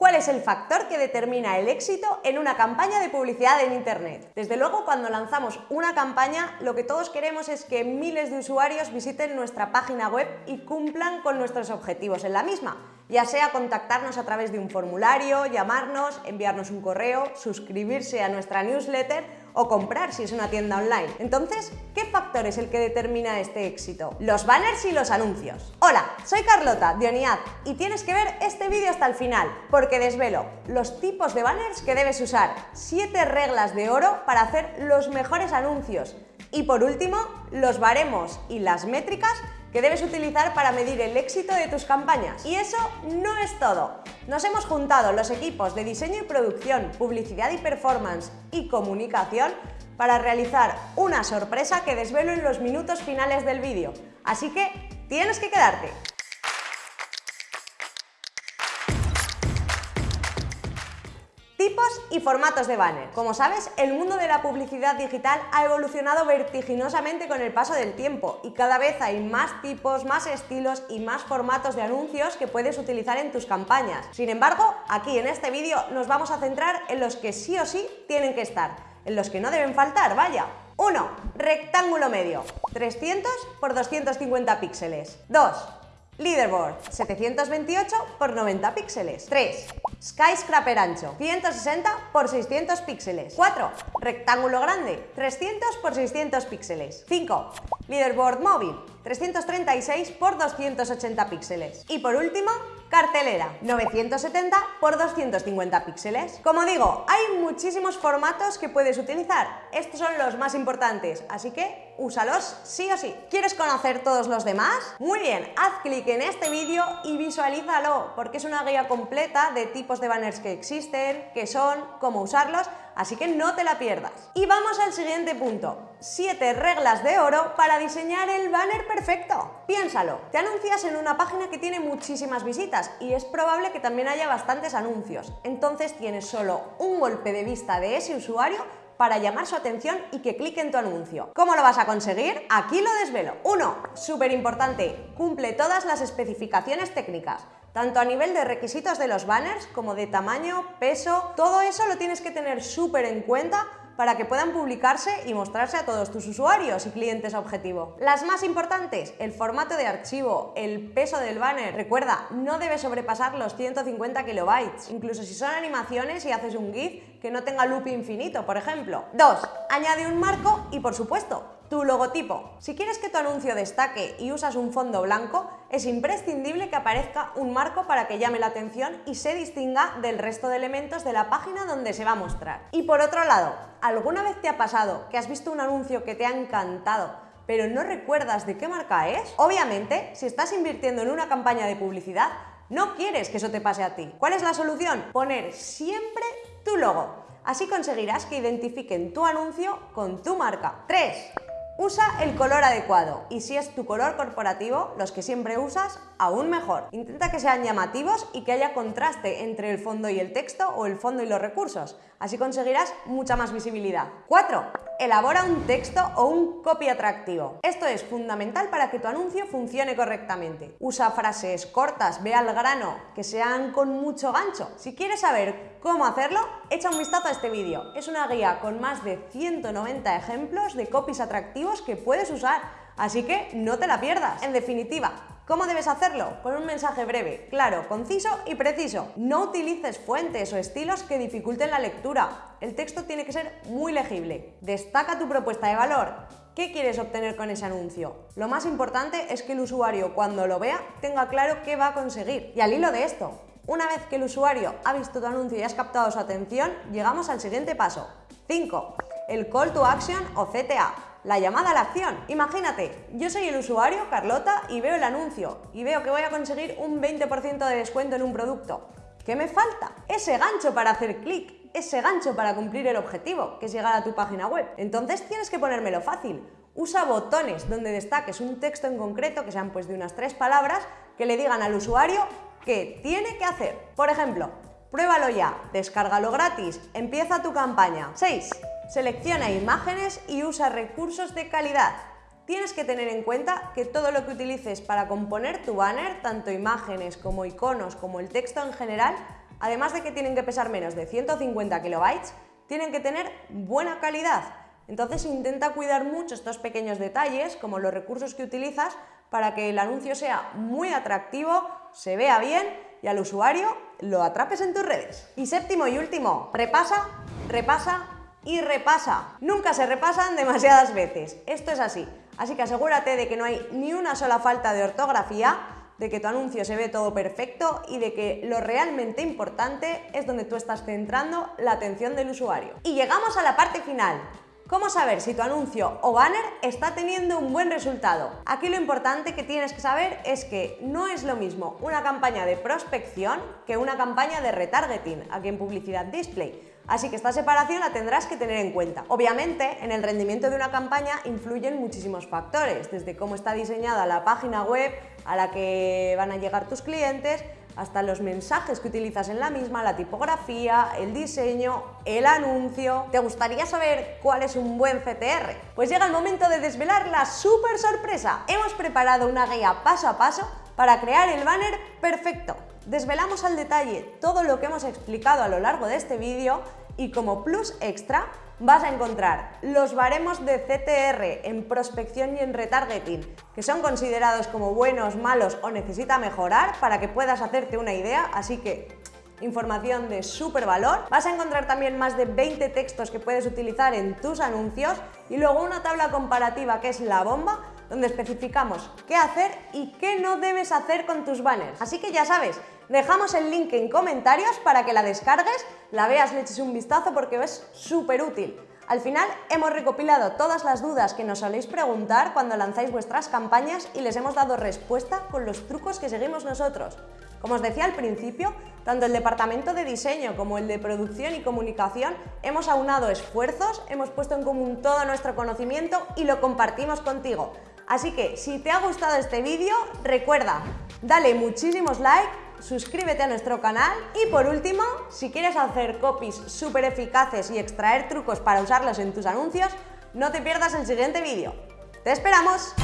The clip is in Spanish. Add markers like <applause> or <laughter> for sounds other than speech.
¿Cuál es el factor que determina el éxito en una campaña de publicidad en Internet? Desde luego, cuando lanzamos una campaña, lo que todos queremos es que miles de usuarios visiten nuestra página web y cumplan con nuestros objetivos en la misma, ya sea contactarnos a través de un formulario, llamarnos, enviarnos un correo, suscribirse a nuestra newsletter o comprar si es una tienda online. Entonces, ¿qué factor es el que determina este éxito? Los banners y los anuncios. Hola, soy Carlota de Oniad y tienes que ver este vídeo hasta el final porque desvelo los tipos de banners que debes usar, 7 reglas de oro para hacer los mejores anuncios y por último, los baremos y las métricas que debes utilizar para medir el éxito de tus campañas. Y eso no es todo. Nos hemos juntado los equipos de diseño y producción, publicidad y performance y comunicación para realizar una sorpresa que desvelo en los minutos finales del vídeo. Así que tienes que quedarte. Y formatos de banner. Como sabes, el mundo de la publicidad digital ha evolucionado vertiginosamente con el paso del tiempo y cada vez hay más tipos, más estilos y más formatos de anuncios que puedes utilizar en tus campañas. Sin embargo, aquí en este vídeo nos vamos a centrar en los que sí o sí tienen que estar, en los que no deben faltar, vaya. 1. Rectángulo medio, 300 por 250 píxeles. 2. Leaderboard, 728 por 90 píxeles. 3. Skyscraper ancho, 160 por 600 píxeles. 4. Rectángulo grande, 300 por 600 píxeles. 5. Leaderboard móvil, 336 por 280 píxeles. Y por último, cartelera, 970 por 250 píxeles. Como digo, hay muchísimos formatos que puedes utilizar. Estos son los más importantes, así que úsalos sí o sí. ¿Quieres conocer todos los demás? Muy bien, haz clic en este vídeo y visualízalo, porque es una guía completa de tipos de banners que existen, qué son, cómo usarlos, así que no te la pierdas. Y vamos al siguiente punto. 7 reglas de oro para diseñar el banner perfecto. Piénsalo, te anuncias en una página que tiene muchísimas visitas y es probable que también haya bastantes anuncios. Entonces tienes solo un golpe de vista de ese usuario para llamar su atención y que clique en tu anuncio. ¿Cómo lo vas a conseguir? Aquí lo desvelo. 1. Súper importante, cumple todas las especificaciones técnicas tanto a nivel de requisitos de los banners como de tamaño, peso, todo eso lo tienes que tener súper en cuenta para que puedan publicarse y mostrarse a todos tus usuarios y clientes objetivo. Las más importantes, el formato de archivo, el peso del banner. Recuerda, no debe sobrepasar los 150 kilobytes, incluso si son animaciones y haces un GIF que no tenga loop infinito, por ejemplo. 2. Añade un marco y, por supuesto, tu logotipo. Si quieres que tu anuncio destaque y usas un fondo blanco, es imprescindible que aparezca un marco para que llame la atención y se distinga del resto de elementos de la página donde se va a mostrar. Y por otro lado, ¿alguna vez te ha pasado que has visto un anuncio que te ha encantado, pero no recuerdas de qué marca es? Obviamente, si estás invirtiendo en una campaña de publicidad, no quieres que eso te pase a ti. ¿Cuál es la solución? Poner siempre tu logo. Así conseguirás que identifiquen tu anuncio con tu marca. 3. Usa el color adecuado y si es tu color corporativo, los que siempre usas, aún mejor. Intenta que sean llamativos y que haya contraste entre el fondo y el texto o el fondo y los recursos. Así conseguirás mucha más visibilidad. 4. Elabora un texto o un copy atractivo. Esto es fundamental para que tu anuncio funcione correctamente. Usa frases cortas, ve al grano, que sean con mucho gancho. Si quieres saber cómo hacerlo, echa un vistazo a este vídeo. Es una guía con más de 190 ejemplos de copies atractivos que puedes usar, así que no te la pierdas. En definitiva, ¿Cómo debes hacerlo? Con un mensaje breve, claro, conciso y preciso. No utilices fuentes o estilos que dificulten la lectura. El texto tiene que ser muy legible. Destaca tu propuesta de valor. ¿Qué quieres obtener con ese anuncio? Lo más importante es que el usuario cuando lo vea tenga claro qué va a conseguir. Y al hilo de esto, una vez que el usuario ha visto tu anuncio y has captado su atención, llegamos al siguiente paso. 5. El Call to Action o CTA la llamada a la acción. Imagínate, yo soy el usuario, Carlota, y veo el anuncio y veo que voy a conseguir un 20% de descuento en un producto. ¿Qué me falta? Ese gancho para hacer clic, ese gancho para cumplir el objetivo, que es llegar a tu página web. Entonces tienes que ponérmelo fácil. Usa botones donde destaques un texto en concreto, que sean pues de unas tres palabras, que le digan al usuario qué tiene que hacer. Por ejemplo, pruébalo ya, descárgalo gratis, empieza tu campaña. 6. Selecciona imágenes y usa recursos de calidad. Tienes que tener en cuenta que todo lo que utilices para componer tu banner, tanto imágenes como iconos como el texto en general, además de que tienen que pesar menos de 150 kilobytes, tienen que tener buena calidad. Entonces intenta cuidar mucho estos pequeños detalles, como los recursos que utilizas, para que el anuncio sea muy atractivo, se vea bien y al usuario lo atrapes en tus redes. Y séptimo y último, repasa, repasa y repasa. Nunca se repasan <laughs> demasiadas veces, esto es así. Así que asegúrate de que no hay ni una sola falta de ortografía, de que tu anuncio se ve todo perfecto y de que lo realmente importante es donde tú estás centrando la atención del usuario. Y llegamos a la parte final, ¿Cómo saber si tu anuncio o banner está teniendo un buen resultado? Aquí lo importante que tienes que saber es que no es lo mismo una campaña de prospección que una campaña de retargeting aquí en Publicidad Display. Así que esta separación la tendrás que tener en cuenta. Obviamente, en el rendimiento de una campaña influyen muchísimos factores, desde cómo está diseñada la página web a la que van a llegar tus clientes, hasta los mensajes que utilizas en la misma, la tipografía, el diseño, el anuncio. ¿Te gustaría saber cuál es un buen CTR? Pues llega el momento de desvelar la super sorpresa. Hemos preparado una guía paso a paso para crear el banner perfecto. Desvelamos al detalle todo lo que hemos explicado a lo largo de este vídeo y como plus extra vas a encontrar los baremos de CTR en prospección y en retargeting, que son considerados como buenos, malos o necesita mejorar para que puedas hacerte una idea, así que información de súper valor. Vas a encontrar también más de 20 textos que puedes utilizar en tus anuncios y luego una tabla comparativa que es la bomba, donde especificamos qué hacer y qué no debes hacer con tus banners. Así que ya sabes, dejamos el link en comentarios para que la descargues, la veas, le eches un vistazo porque es súper útil. Al final hemos recopilado todas las dudas que nos soléis preguntar cuando lanzáis vuestras campañas y les hemos dado respuesta con los trucos que seguimos nosotros. Como os decía al principio, tanto el departamento de diseño como el de producción y comunicación hemos aunado esfuerzos, hemos puesto en común todo nuestro conocimiento y lo compartimos contigo. Así que si te ha gustado este vídeo, recuerda, dale muchísimos likes, suscríbete a nuestro canal y por último, si quieres hacer copies súper eficaces y extraer trucos para usarlos en tus anuncios, no te pierdas el siguiente vídeo. ¡Te esperamos!